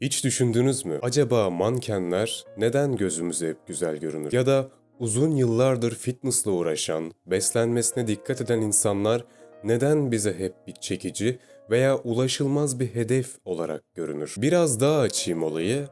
Hiç düşündünüz mü? Acaba mankenler neden gözümüze hep güzel görünür? Ya da uzun yıllardır fitnessla uğraşan, beslenmesine dikkat eden insanlar neden bize hep bir çekici veya ulaşılmaz bir hedef olarak görünür? Biraz daha açayım olayı.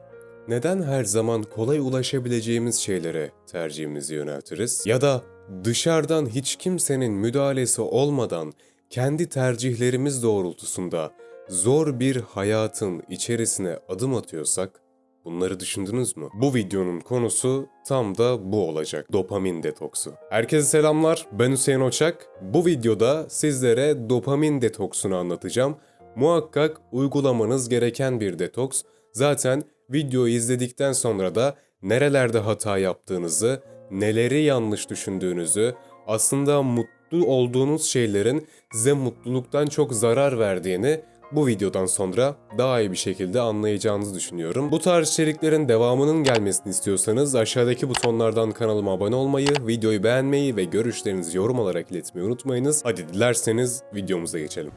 Neden her zaman kolay ulaşabileceğimiz şeylere tercihimizi yöneltiriz? Ya da dışarıdan hiç kimsenin müdahalesi olmadan kendi tercihlerimiz doğrultusunda zor bir hayatın içerisine adım atıyorsak bunları düşündünüz mü? Bu videonun konusu tam da bu olacak. Dopamin detoksu. Herkese selamlar. Ben Hüseyin Oçak. Bu videoda sizlere dopamin detoksunu anlatacağım. Muhakkak uygulamanız gereken bir detoks. Zaten videoyu izledikten sonra da nerelerde hata yaptığınızı, neleri yanlış düşündüğünüzü, aslında mutlu olduğunuz şeylerin size mutluluktan çok zarar verdiğini bu videodan sonra daha iyi bir şekilde anlayacağınızı düşünüyorum. Bu tarz içeriklerin devamının gelmesini istiyorsanız aşağıdaki butonlardan kanalıma abone olmayı, videoyu beğenmeyi ve görüşlerinizi yorum olarak iletmeyi unutmayınız. Hadi dilerseniz videomuza geçelim.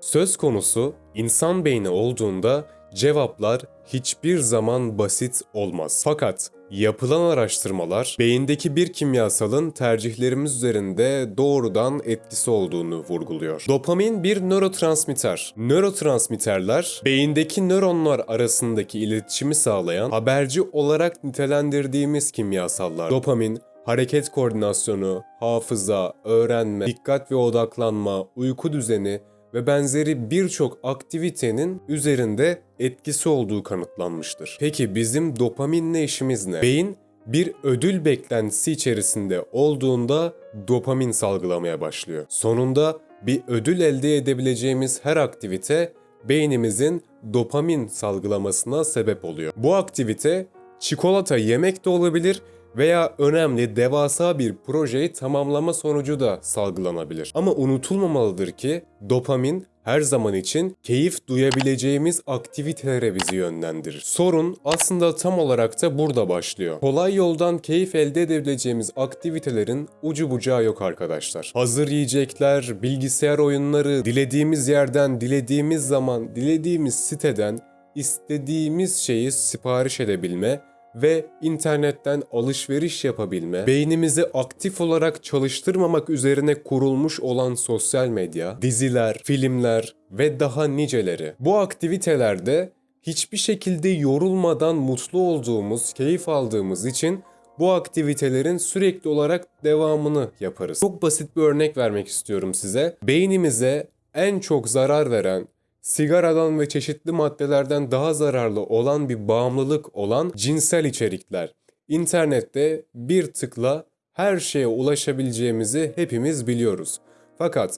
Söz konusu insan beyni olduğunda cevaplar hiçbir zaman basit olmaz. Fakat yapılan araştırmalar beyindeki bir kimyasalın tercihlerimiz üzerinde doğrudan etkisi olduğunu vurguluyor. Dopamin bir nörotransmitter. Nörotransmitterler beyindeki nöronlar arasındaki iletişimi sağlayan haberci olarak nitelendirdiğimiz kimyasallar. Dopamin hareket koordinasyonu, hafıza, öğrenme, dikkat ve odaklanma, uyku düzeni ve benzeri birçok aktivitenin üzerinde etkisi olduğu kanıtlanmıştır. Peki bizim dopaminle işimiz ne? Beyin bir ödül beklentisi içerisinde olduğunda dopamin salgılamaya başlıyor. Sonunda bir ödül elde edebileceğimiz her aktivite beynimizin dopamin salgılamasına sebep oluyor. Bu aktivite çikolata yemek de olabilir veya önemli devasa bir projeyi tamamlama sonucu da salgılanabilir. Ama unutulmamalıdır ki dopamin her zaman için keyif duyabileceğimiz aktivitelere bizi yönlendirir. Sorun aslında tam olarak da burada başlıyor. Kolay yoldan keyif elde edebileceğimiz aktivitelerin ucu bucağı yok arkadaşlar. Hazır yiyecekler, bilgisayar oyunları, dilediğimiz yerden, dilediğimiz zaman, dilediğimiz siteden istediğimiz şeyi sipariş edebilme ve internetten alışveriş yapabilme, beynimizi aktif olarak çalıştırmamak üzerine kurulmuş olan sosyal medya, diziler, filmler ve daha niceleri. Bu aktivitelerde hiçbir şekilde yorulmadan mutlu olduğumuz, keyif aldığımız için bu aktivitelerin sürekli olarak devamını yaparız. Çok basit bir örnek vermek istiyorum size. Beynimize en çok zarar veren sigaradan ve çeşitli maddelerden daha zararlı olan bir bağımlılık olan cinsel içerikler. İnternette bir tıkla her şeye ulaşabileceğimizi hepimiz biliyoruz. Fakat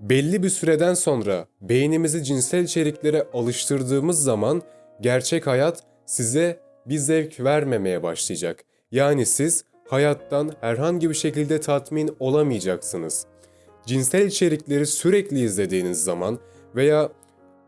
belli bir süreden sonra beynimizi cinsel içeriklere alıştırdığımız zaman gerçek hayat size bir zevk vermemeye başlayacak. Yani siz hayattan herhangi bir şekilde tatmin olamayacaksınız. Cinsel içerikleri sürekli izlediğiniz zaman veya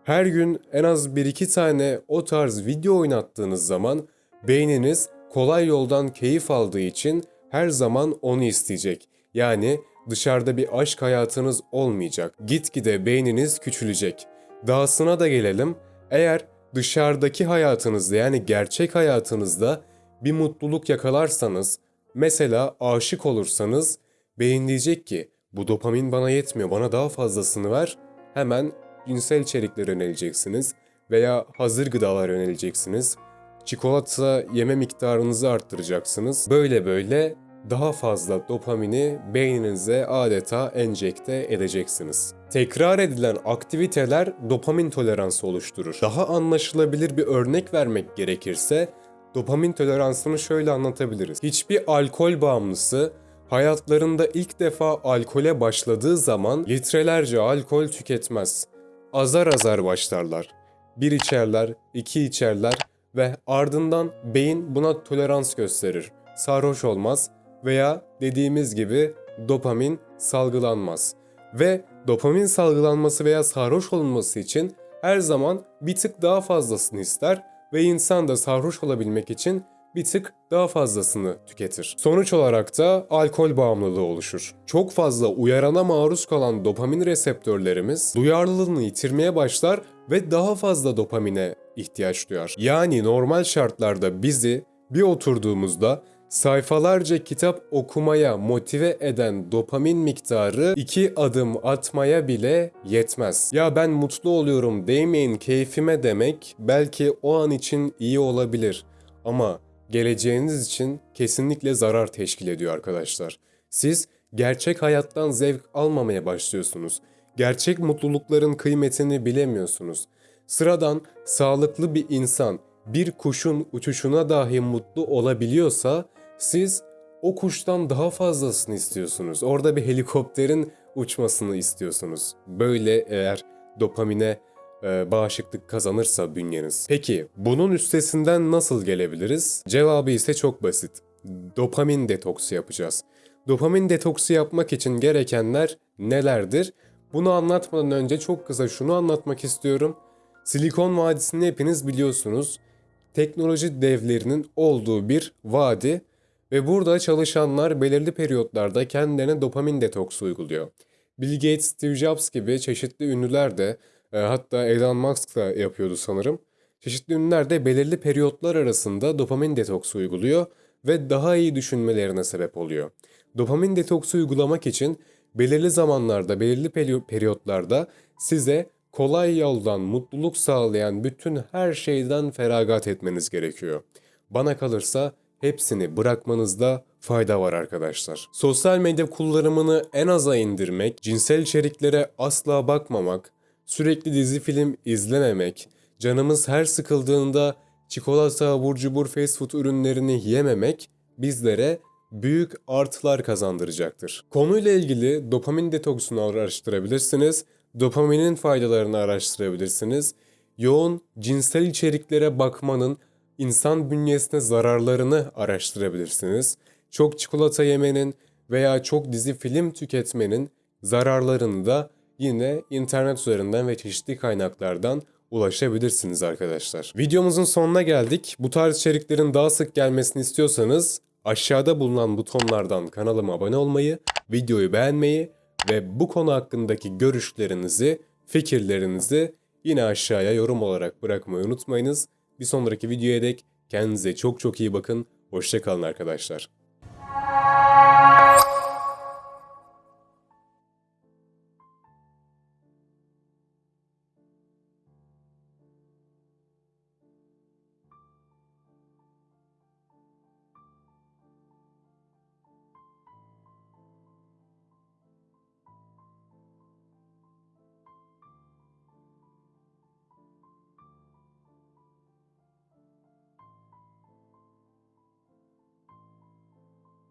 her gün en az 1-2 tane o tarz video oynattığınız zaman beyniniz kolay yoldan keyif aldığı için her zaman onu isteyecek. Yani dışarıda bir aşk hayatınız olmayacak. Gitgide beyniniz küçülecek. Dahasına da gelelim. Eğer dışarıdaki hayatınızda yani gerçek hayatınızda bir mutluluk yakalarsanız, mesela aşık olursanız beyin diyecek ki bu dopamin bana yetmiyor bana daha fazlasını ver. Hemen cinsel içeriklere yöneleceksiniz veya hazır gıdalar yöneleceksiniz. Çikolata yeme miktarınızı arttıracaksınız. Böyle böyle daha fazla dopamini beyninize adeta enjekte edeceksiniz. Tekrar edilen aktiviteler dopamin toleransı oluşturur. Daha anlaşılabilir bir örnek vermek gerekirse dopamin toleransını şöyle anlatabiliriz. Hiçbir alkol bağımlısı hayatlarında ilk defa alkole başladığı zaman litrelerce alkol tüketmez azar azar başlarlar. Bir içerler, iki içerler ve ardından beyin buna tolerans gösterir. Sarhoş olmaz veya dediğimiz gibi dopamin salgılanmaz. Ve dopamin salgılanması veya sarhoş olunması için her zaman bir tık daha fazlasını ister ve insan da sarhoş olabilmek için bir tık daha fazlasını tüketir. Sonuç olarak da alkol bağımlılığı oluşur. Çok fazla uyarana maruz kalan dopamin reseptörlerimiz duyarlılığını yitirmeye başlar ve daha fazla dopamine ihtiyaç duyar. Yani normal şartlarda bizi bir oturduğumuzda sayfalarca kitap okumaya motive eden dopamin miktarı iki adım atmaya bile yetmez. Ya ben mutlu oluyorum değmeyin keyfime demek belki o an için iyi olabilir ama geleceğiniz için kesinlikle zarar teşkil ediyor arkadaşlar. Siz gerçek hayattan zevk almamaya başlıyorsunuz. Gerçek mutlulukların kıymetini bilemiyorsunuz. Sıradan sağlıklı bir insan bir kuşun uçuşuna dahi mutlu olabiliyorsa siz o kuştan daha fazlasını istiyorsunuz. Orada bir helikopterin uçmasını istiyorsunuz. Böyle eğer dopamine e, bağışıklık kazanırsa bünyeniz. Peki bunun üstesinden nasıl gelebiliriz? Cevabı ise çok basit. Dopamin detoksu yapacağız. Dopamin detoksu yapmak için gerekenler nelerdir? Bunu anlatmadan önce çok kısa şunu anlatmak istiyorum. Silikon Vadisi'ni hepiniz biliyorsunuz. Teknoloji devlerinin olduğu bir vadi ve burada çalışanlar belirli periyotlarda kendilerine dopamin detoksu uyguluyor. Bill Gates, Steve Jobs gibi çeşitli ünlüler de e, hatta Elon Musk da yapıyordu sanırım. Çeşitli ünlüler de belirli periyotlar arasında dopamin detoksu uyguluyor ve daha iyi düşünmelerine sebep oluyor. Dopamin detoksu uygulamak için belirli zamanlarda, belirli peri- periyotlarda size kolay yoldan mutluluk sağlayan bütün her şeyden feragat etmeniz gerekiyor. Bana kalırsa hepsini bırakmanızda fayda var arkadaşlar. Sosyal medya kullanımını en aza indirmek, cinsel içeriklere asla bakmamak, sürekli dizi film izlememek, canımız her sıkıldığında çikolata, abur cubur, fast food ürünlerini yememek bizlere büyük artılar kazandıracaktır. Konuyla ilgili dopamin detoksunu araştırabilirsiniz, dopaminin faydalarını araştırabilirsiniz, yoğun cinsel içeriklere bakmanın insan bünyesine zararlarını araştırabilirsiniz. Çok çikolata yemenin veya çok dizi film tüketmenin zararlarını da yine internet üzerinden ve çeşitli kaynaklardan ulaşabilirsiniz arkadaşlar. Videomuzun sonuna geldik. Bu tarz içeriklerin daha sık gelmesini istiyorsanız aşağıda bulunan butonlardan kanalıma abone olmayı, videoyu beğenmeyi ve bu konu hakkındaki görüşlerinizi, fikirlerinizi yine aşağıya yorum olarak bırakmayı unutmayınız. Bir sonraki videoya dek kendinize çok çok iyi bakın. Hoşçakalın arkadaşlar.